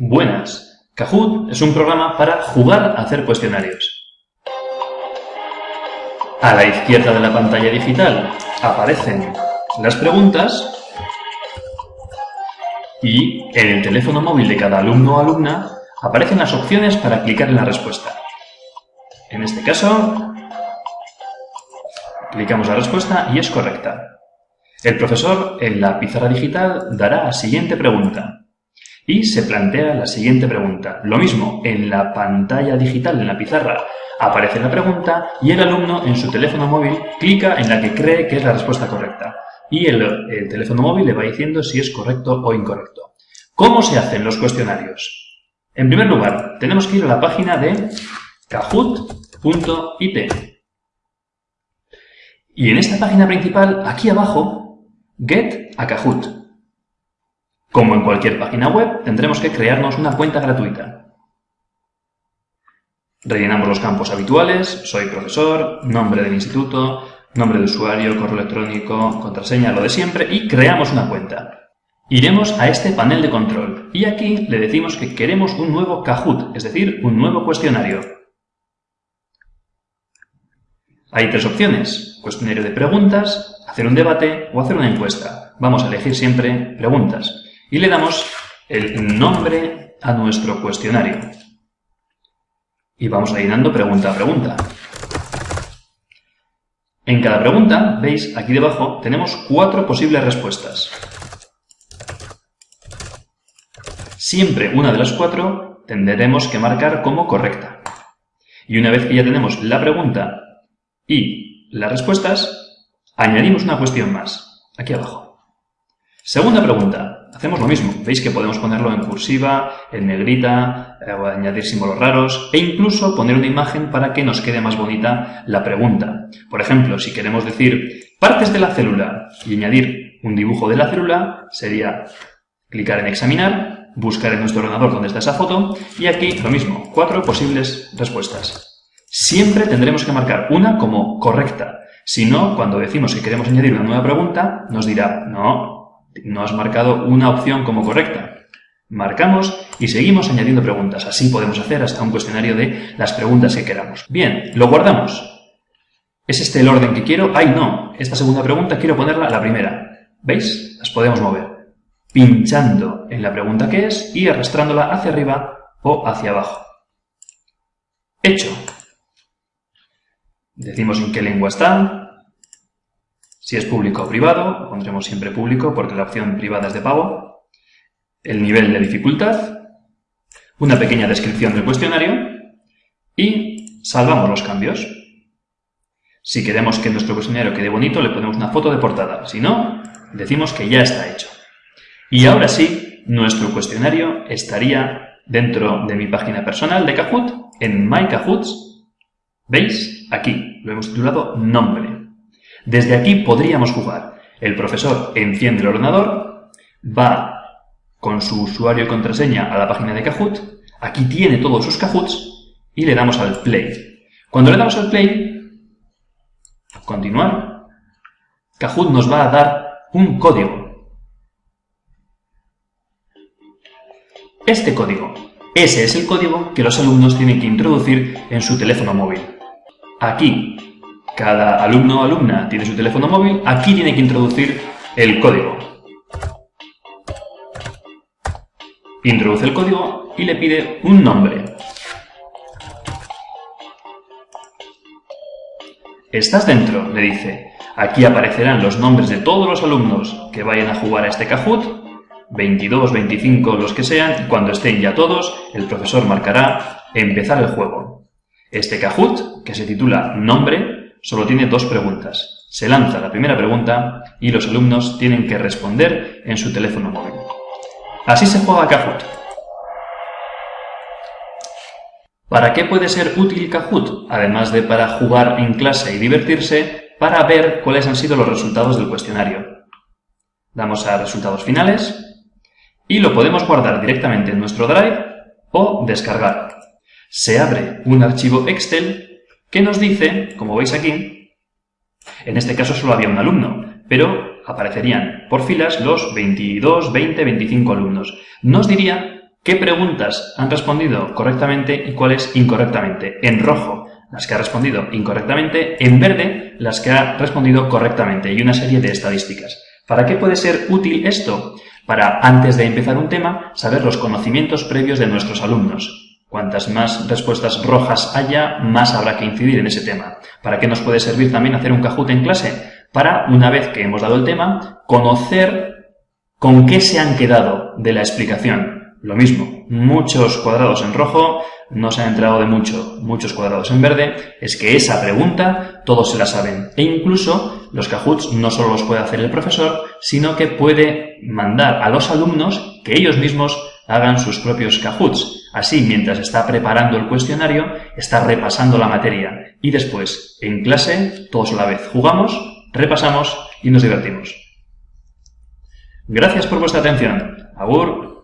Buenas. Kahoot es un programa para jugar a hacer cuestionarios. A la izquierda de la pantalla digital aparecen las preguntas y en el teléfono móvil de cada alumno o alumna aparecen las opciones para clicar en la respuesta. En este caso, clicamos la respuesta y es correcta. El profesor en la pizarra digital dará la siguiente pregunta y se plantea la siguiente pregunta. Lo mismo, en la pantalla digital, en la pizarra, aparece la pregunta y el alumno en su teléfono móvil clica en la que cree que es la respuesta correcta y el, el teléfono móvil le va diciendo si es correcto o incorrecto. ¿Cómo se hacen los cuestionarios? En primer lugar, tenemos que ir a la página de kahoot.it. Y en esta página principal, aquí abajo, Get a Kahoot. Como en cualquier página web, tendremos que crearnos una cuenta gratuita. Rellenamos los campos habituales, soy profesor, nombre del instituto, nombre de usuario, correo electrónico, contraseña, lo de siempre, y creamos una cuenta. Iremos a este panel de control y aquí le decimos que queremos un nuevo Kahoot, es decir, un nuevo cuestionario. Hay tres opciones, cuestionario de preguntas, hacer un debate o hacer una encuesta. Vamos a elegir siempre preguntas y le damos el nombre a nuestro cuestionario. Y vamos llenando pregunta a pregunta. En cada pregunta, veis aquí debajo, tenemos cuatro posibles respuestas. Siempre una de las cuatro tendremos que marcar como correcta. Y una vez que ya tenemos la pregunta y las respuestas, añadimos una cuestión más, aquí abajo. Segunda pregunta, hacemos lo mismo. Veis que podemos ponerlo en cursiva, en negrita, eh, o añadir símbolos raros, e incluso poner una imagen para que nos quede más bonita la pregunta. Por ejemplo, si queremos decir partes de la célula y añadir un dibujo de la célula, sería clicar en examinar, buscar en nuestro ordenador dónde está esa foto, y aquí lo mismo, cuatro posibles respuestas. Siempre tendremos que marcar una como correcta. Si no, cuando decimos que queremos añadir una nueva pregunta, nos dirá, no, no has marcado una opción como correcta. Marcamos y seguimos añadiendo preguntas. Así podemos hacer hasta un cuestionario de las preguntas que queramos. Bien, lo guardamos. ¿Es este el orden que quiero? ¡Ay, no! Esta segunda pregunta quiero ponerla a la primera. ¿Veis? Las podemos mover. Pinchando en la pregunta que es y arrastrándola hacia arriba o hacia abajo. Hecho. Decimos en qué lengua está, si es público o privado, pondremos siempre público porque la opción privada es de pago, el nivel de dificultad, una pequeña descripción del cuestionario y salvamos los cambios. Si queremos que nuestro cuestionario quede bonito, le ponemos una foto de portada. Si no, decimos que ya está hecho. Y ahora sí, nuestro cuestionario estaría dentro de mi página personal de Kahoot, en My Kahoots, ¿Veis? Aquí lo hemos titulado Nombre. Desde aquí podríamos jugar. El profesor enciende el ordenador, va con su usuario y contraseña a la página de Kahoot, aquí tiene todos sus Kahoots y le damos al play. Cuando le damos al play, continuar, Kahoot nos va a dar un código. Este código, ese es el código que los alumnos tienen que introducir en su teléfono móvil. Aquí, cada alumno o alumna tiene su teléfono móvil, aquí tiene que introducir el código. Introduce el código y le pide un nombre. ¿Estás dentro? le dice. Aquí aparecerán los nombres de todos los alumnos que vayan a jugar a este Kahoot, 22, 25, los que sean, y cuando estén ya todos, el profesor marcará empezar el juego. Este Kahoot, que se titula Nombre, solo tiene dos preguntas. Se lanza la primera pregunta y los alumnos tienen que responder en su teléfono móvil. Así se juega Kahoot. ¿Para qué puede ser útil Kahoot? Además de para jugar en clase y divertirse, para ver cuáles han sido los resultados del cuestionario. Damos a resultados finales y lo podemos guardar directamente en nuestro Drive o descargar se abre un archivo Excel que nos dice, como veis aquí, en este caso solo había un alumno, pero aparecerían por filas los 22, 20, 25 alumnos. Nos diría qué preguntas han respondido correctamente y cuáles incorrectamente. En rojo, las que ha respondido incorrectamente, en verde, las que ha respondido correctamente y una serie de estadísticas. ¿Para qué puede ser útil esto? Para, antes de empezar un tema, saber los conocimientos previos de nuestros alumnos. Cuantas más respuestas rojas haya, más habrá que incidir en ese tema. ¿Para qué nos puede servir también hacer un Kahoot en clase? Para, una vez que hemos dado el tema, conocer con qué se han quedado de la explicación. Lo mismo, muchos cuadrados en rojo, no se han enterado de mucho, muchos cuadrados en verde, es que esa pregunta todos se la saben. E incluso los Kahoots no solo los puede hacer el profesor, sino que puede mandar a los alumnos que ellos mismos hagan sus propios Kahoots. Así, mientras está preparando el cuestionario, está repasando la materia. Y después, en clase, todos a la vez jugamos, repasamos y nos divertimos. Gracias por vuestra atención. Agur.